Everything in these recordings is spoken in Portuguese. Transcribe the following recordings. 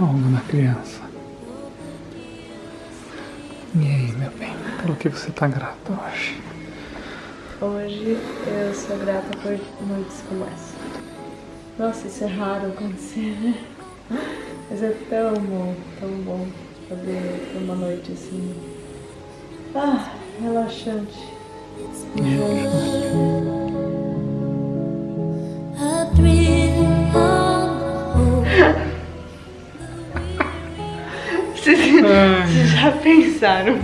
Olha a folga da criança. E aí, meu bem, pelo que você tá grata hoje? Hoje eu sou grata por noites como essa. Nossa, isso é raro acontecer, né? Mas é tão bom, tão bom poder ter uma noite assim. Ah, relaxante. Vocês, já pensaram?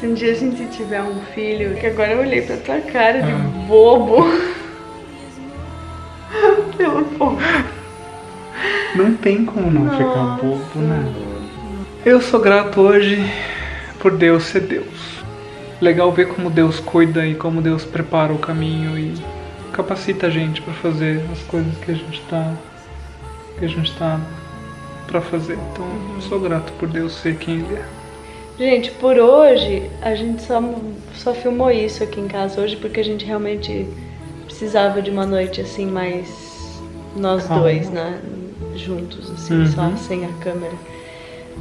Se um dia a gente tiver um filho, que agora eu olhei pra tua cara de bobo. Pelo. Não tem como não ficar bobo, né? Eu sou grato hoje por Deus ser Deus. Legal ver como Deus cuida e como Deus prepara o caminho e capacita a gente para fazer as coisas que a gente tá que a gente tá para fazer. Então, eu sou grato por Deus ser quem ele é. Gente, por hoje a gente só, só filmou isso aqui em casa hoje porque a gente realmente precisava de uma noite assim mais nós Calma. dois, né? Juntos, assim, Uhum. só sem a câmera.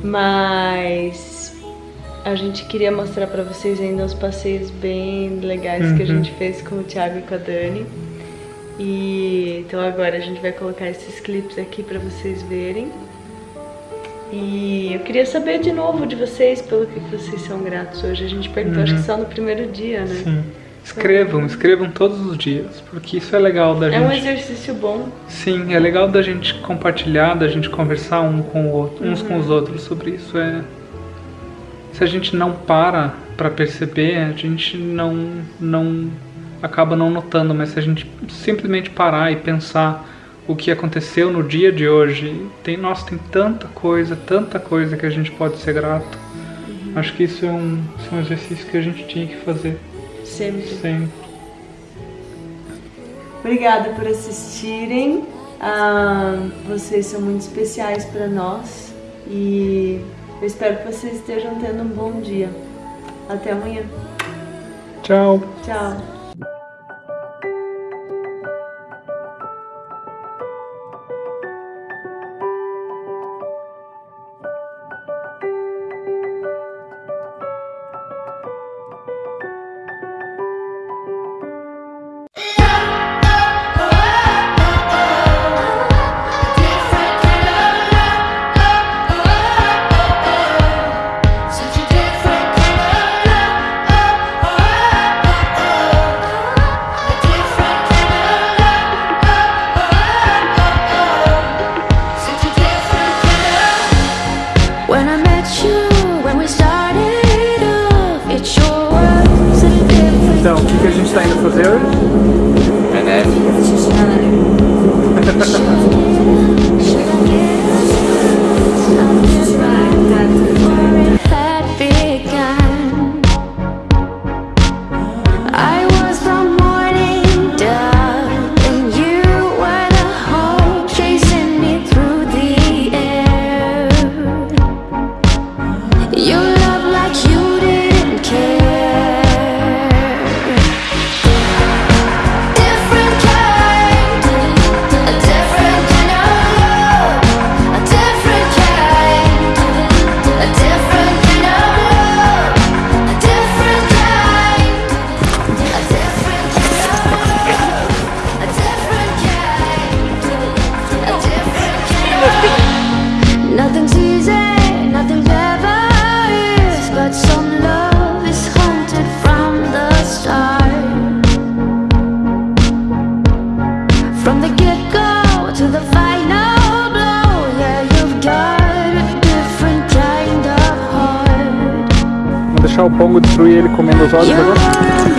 Mas a gente queria mostrar pra vocês ainda uns passeios bem legais que a Uhum. gente fez com o Thiago e com a Dani. E então agora a gente vai colocar esses clipes aqui pra vocês verem. E eu queria saber de novo de vocês, pelo que vocês são gratos hoje. A gente perguntou, acho que só no primeiro dia, né? Uhum. Sim. Escrevam, escrevam todos os dias, porque isso é legal da É um gente. exercício bom. Sim, é legal da gente compartilhar, da gente conversar um com o outro, uns Uhum. com os outros sobre isso. É se a gente não para para perceber, a gente não não acaba não notando, mas se a gente simplesmente parar e pensar o que aconteceu no dia de hoje, tem nossa, tem tanta coisa, tanta coisa que a gente pode ser grato. Uhum. Acho que isso é um, isso é um exercício que a gente tinha que fazer Sempre. sempre. Obrigada por assistirem. Ah, vocês são muito especiais para nós. E eu espero que vocês estejam tendo um bom dia. Até amanhã. Tchau. Tchau. Gente está indo fazer hoje? Vamos deixar o Pongo destruir ele comendo os olhos agora?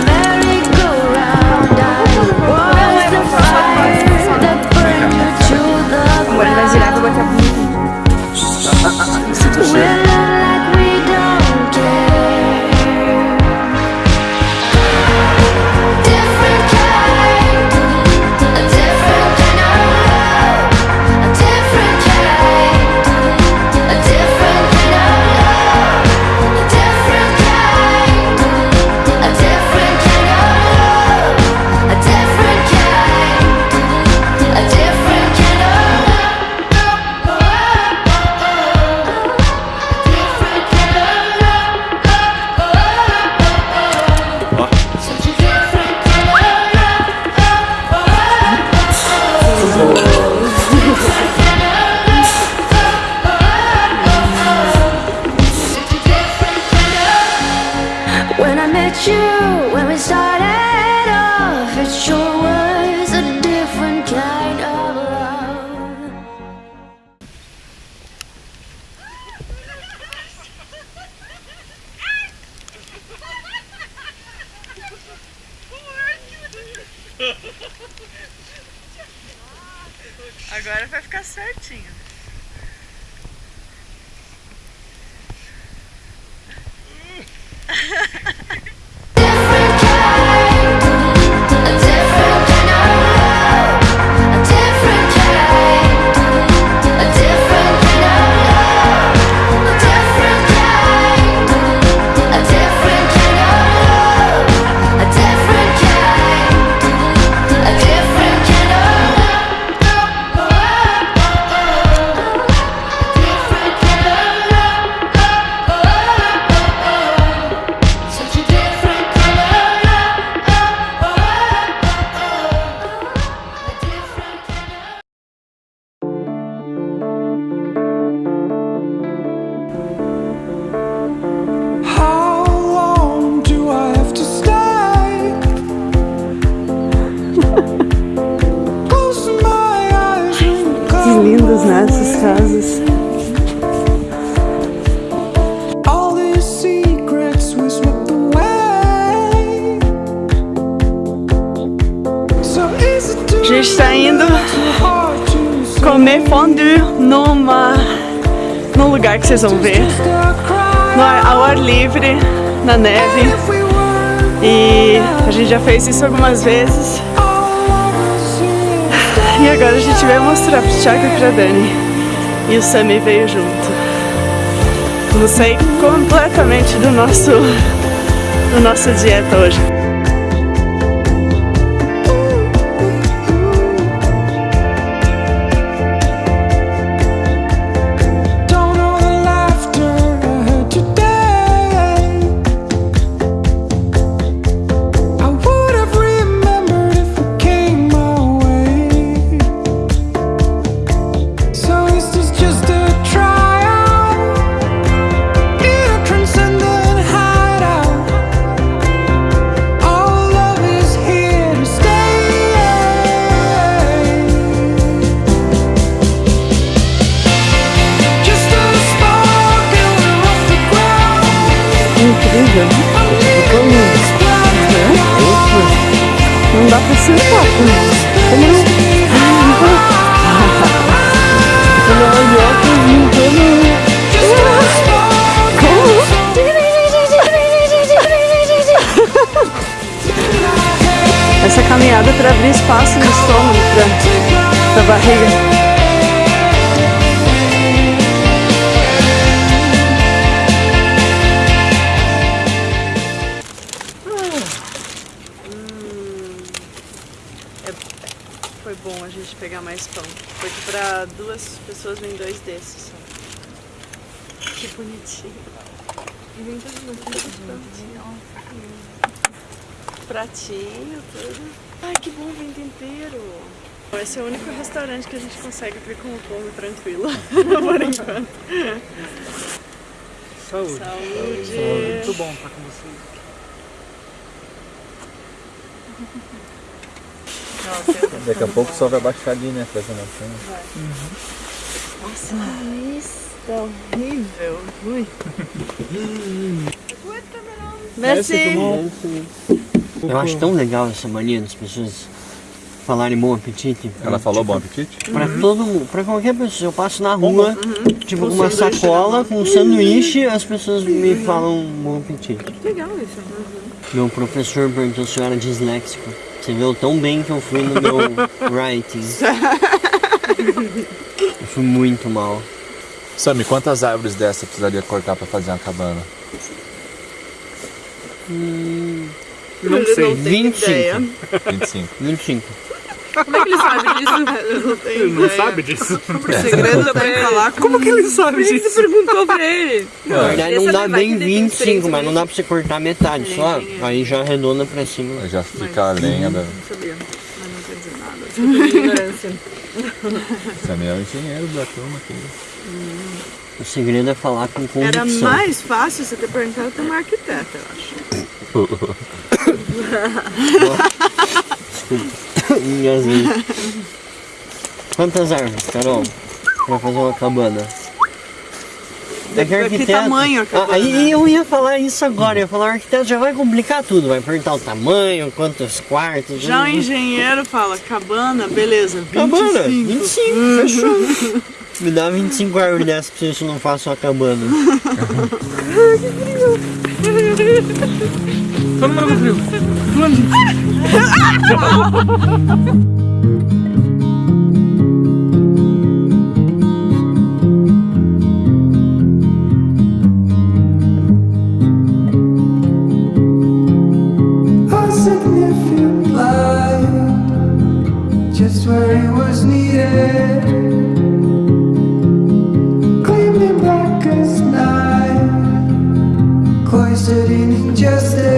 met you when we started off It sure was a different kind of love Agora vai ficar certinho. comer fondue numa num lugar que vocês vão ver, no ar, ao ar livre, na neve. E a gente já fez isso algumas vezes. E agora a gente vai mostrar pro Thiago e pra Dani. E o Sammy veio junto. Vamos sair completamente do nosso, do nossa dieta hoje. Pra, pra barriga. Foi bom a gente pegar mais pão. Porque para duas pessoas vem dois desses só. Que bonitinho. E vem tudo no Pratinho, tudo. Ai, que bom, vem tempero. Esse é o único restaurante que a gente consegue vir com o povo tranquilo, por enquanto. Saúde. Saúde. Muito bom estar com vocês. Daqui a pouco só vai baixar ali, né? Fazer montanha. Nossa, que horrível. Ui. Merci. Eu acho tão legal essa mania das pessoas falarem bom apetite. Ela falou bom apetite? Pra todo mundo, pra qualquer pessoa. Eu passo na rua, tipo, com uma sacola, com um sanduíche, as pessoas me falam bom apetite. Legal isso. Meu professor perguntou se eu era disléxico. Você viu tão bem que eu fui no meu writing. Eu fui muito mal. Sammy, quantas árvores dessa precisaria cortar pra fazer uma cabana? Não sei. 25. 25. 25. Como é que ele sabe disso? Eu não tenho Ele não ideia. sabe disso. O segredo é falar com... Como que ele sabe Quem disso? perguntou pra ele? Na verdade não dá bem que tem 25, mas não dá pra você cortar metade só. Aí já arredonda pra cima. Já fica a lenha da. Não sabia, mas não quer dizer nada. Desculpa a ignorância. É o engenheiro da turma aqui. O segredo é falar com Era convicção. mais fácil você ter perguntado pra uma arquiteta, eu acho. Quantas árvores, Carol? Pra fazer uma cabana. É que Que arquiteto. tamanho a Ah, cabana? Aí eu ia falar isso agora, eu ia falar, o arquiteto já vai complicar tudo, vai perguntar o tamanho, quantos quartos. Já o né? engenheiro fala, cabana, beleza, 25. Cabana, 25, fechou. Me dá 25 árvores dessas pra você não faça uma cabana. Só não com frio. Just where it was needed Cloistered in injustice